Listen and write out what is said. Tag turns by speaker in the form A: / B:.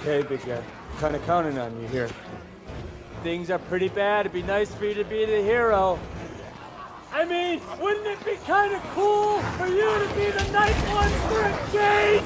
A: Okay, big guy. Kind of counting on you here. Things are pretty bad. It'd be nice for you to be the hero. I mean, wouldn't it be kind of cool for you to be the nice one for a change?